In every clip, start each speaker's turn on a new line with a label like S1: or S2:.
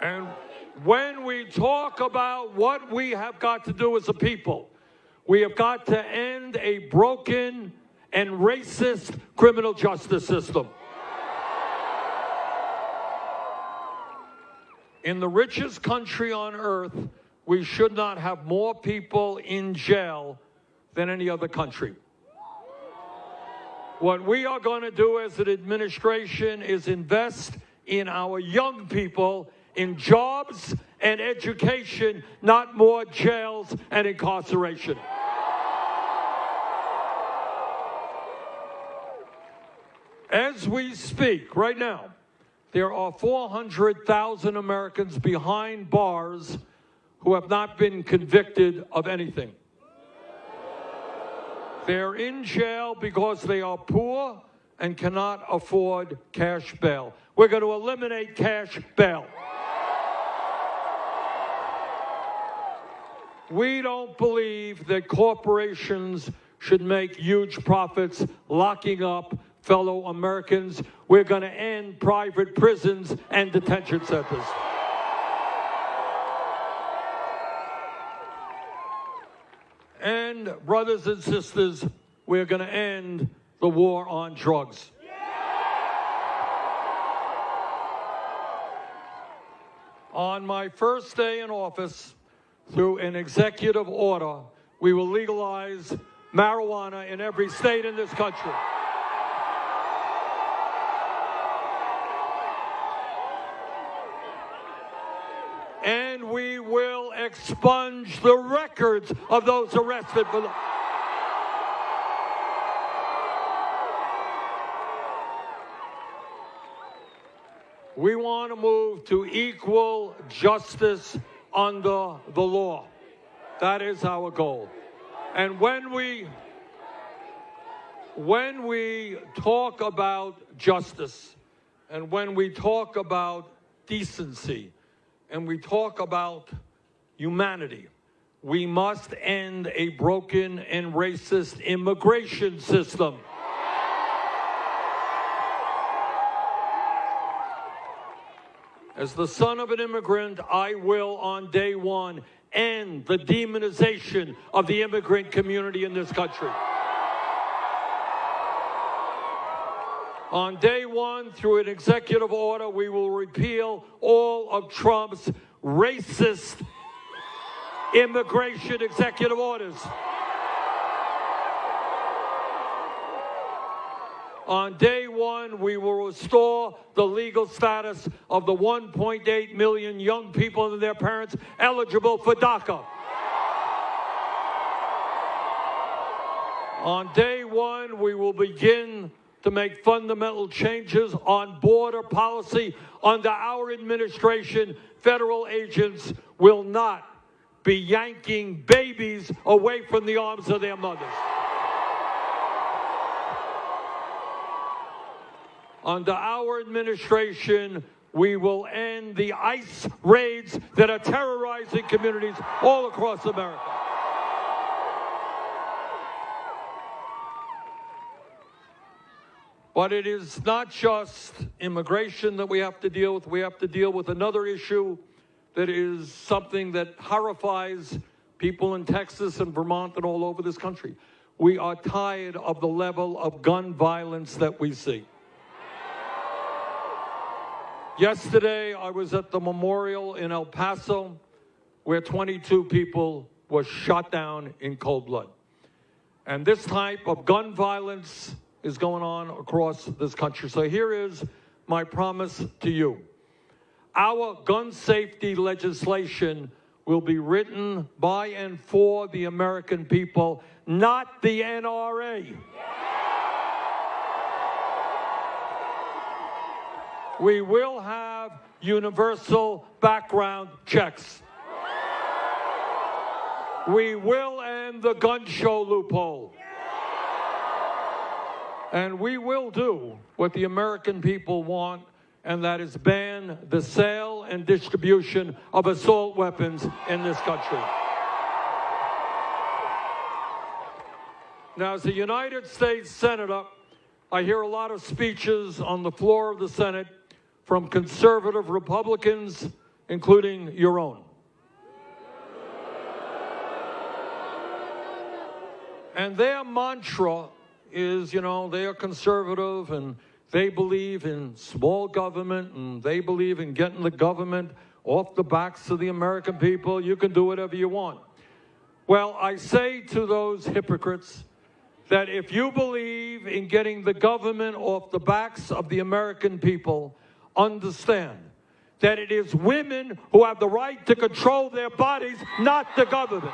S1: And when we talk about what we have got to do as a people, we have got to end a broken and racist criminal justice system. In the richest country on earth, we should not have more people in jail than any other country. What we are going to do as an administration is invest in our young people in jobs and education, not more jails and incarceration. As we speak right now, there are 400,000 Americans behind bars who have not been convicted of anything. They're in jail because they are poor and cannot afford cash bail. We're going to eliminate cash bail. We don't believe that corporations should make huge profits locking up fellow Americans. We're going to end private prisons and detention centers. And, brothers and sisters, we're going to end the war on drugs. On my first day in office, through an executive order, we will legalize marijuana in every state in this country. And we will expunge the records of those arrested for the. We want to move to equal justice under the law. That is our goal. And when we when we talk about justice and when we talk about decency and we talk about humanity, we must end a broken and racist immigration system. As the son of an immigrant, I will on day one end the demonization of the immigrant community in this country. On day one, through an executive order, we will repeal all of Trump's racist immigration executive orders. On day one, we will restore the legal status of the 1.8 million young people and their parents eligible for DACA. On day one, we will begin to make fundamental changes on border policy. Under our administration, federal agents will not be yanking babies away from the arms of their mothers. Under our administration, we will end the ICE raids that are terrorizing communities all across America. But it is not just immigration that we have to deal with. We have to deal with another issue that is something that horrifies people in Texas and Vermont and all over this country. We are tired of the level of gun violence that we see. Yesterday, I was at the memorial in El Paso where 22 people were shot down in cold blood. And this type of gun violence is going on across this country. So here is my promise to you. Our gun safety legislation will be written by and for the American people, not the NRA. We will have universal background checks. We will end the gun show loophole. And we will do what the American people want, and that is ban the sale and distribution of assault weapons in this country. Now, as a United States Senator, I hear a lot of speeches on the floor of the Senate from conservative Republicans including your own. And their mantra is, you know, they are conservative and they believe in small government and they believe in getting the government off the backs of the American people. You can do whatever you want. Well, I say to those hypocrites that if you believe in getting the government off the backs of the American people, understand that it is women who have the right to control their bodies, not the government.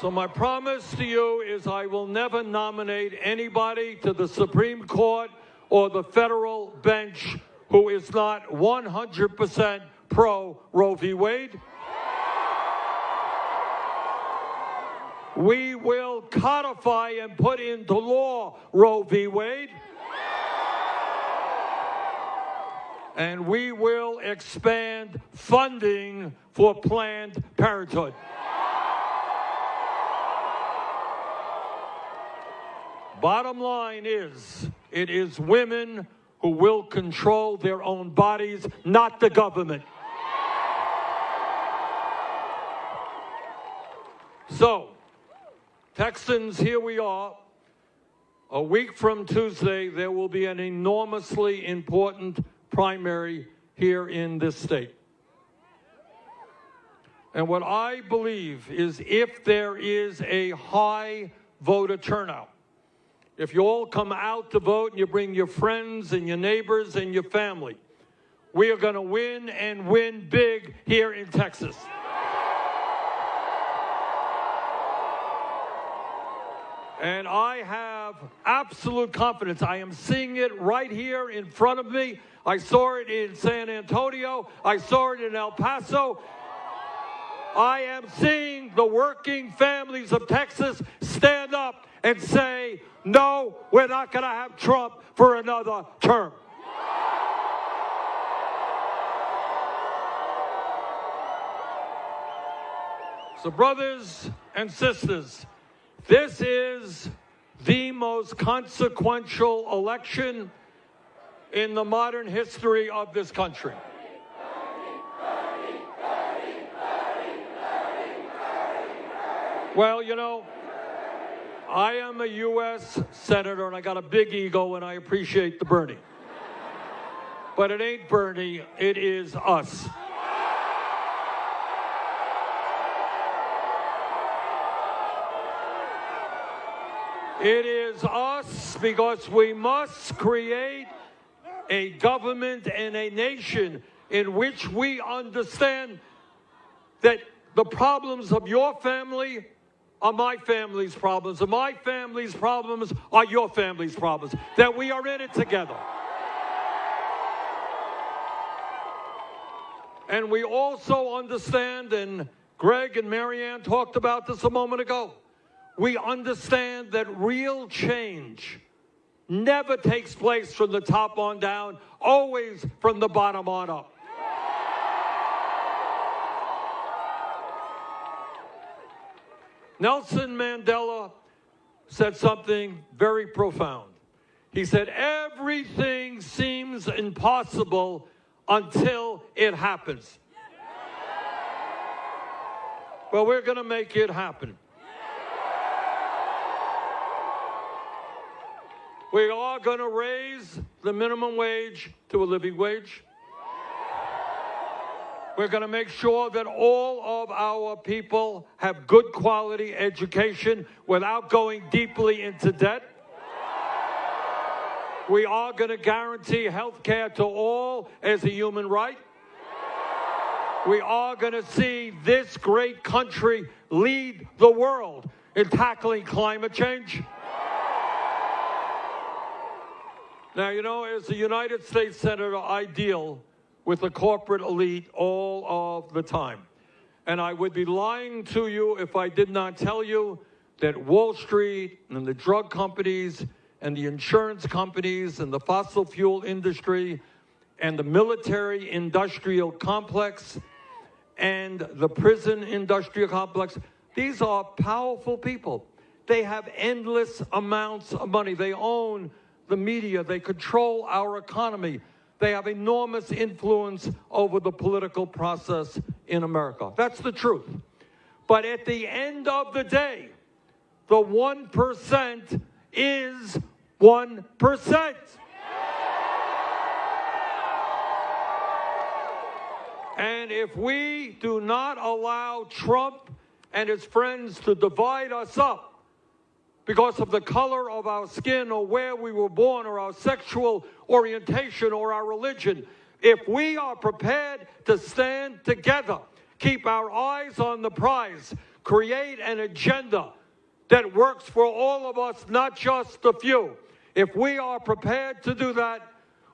S1: So my promise to you is I will never nominate anybody to the Supreme Court or the federal bench who is not 100% pro Roe v. Wade. We will codify and put into law Roe v. Wade. And we will expand funding for Planned Parenthood. Bottom line is, it is women who will control their own bodies, not the government. So, Texans, here we are. A week from Tuesday, there will be an enormously important primary here in this state. And what I believe is if there is a high voter turnout, if you all come out to vote and you bring your friends and your neighbors and your family, we are going to win and win big here in Texas. And I have absolute confidence. I am seeing it right here in front of me. I saw it in San Antonio. I saw it in El Paso. I am seeing the working families of Texas stand up and say, no, we're not going to have Trump for another term. So, brothers and sisters, this is the most consequential election in the modern history of this country. Well, you know, I am a U.S. Senator and I got a big ego and I appreciate the Bernie. But it ain't Bernie, it is us. It is us because we must create a government and a nation in which we understand that the problems of your family are my family's problems, and my family's problems are your family's problems, that we are in it together. And we also understand, and Greg and Marianne talked about this a moment ago, we understand that real change never takes place from the top on down, always from the bottom on up. Nelson Mandela said something very profound. He said, Everything seems impossible until it happens. Well, we're going to make it happen. We are going to raise the minimum wage to a living wage. We're going to make sure that all of our people have good quality education without going deeply into debt. We are going to guarantee health care to all as a human right. We are going to see this great country lead the world in tackling climate change. Now, you know, as a United States Senator, I deal with the corporate elite all of the time. And I would be lying to you if I did not tell you that Wall Street and the drug companies and the insurance companies and the fossil fuel industry and the military industrial complex and the prison industrial complex, These are powerful people. They have endless amounts of money. They own the media. They control our economy. They have enormous influence over the political process in America. That's the truth. But at the end of the day, the 1% is 1%. And if we do not allow Trump and his friends to divide us up because of the color of our skin or where we were born or our sexual orientation or our religion, if we are prepared to stand together, keep our eyes on the prize, create an agenda that works for all of us, not just the few. If we are prepared to do that,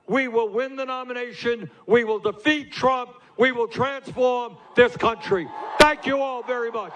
S1: we will win the nomination. We will defeat Trump. We will transform this country. Thank you all very much.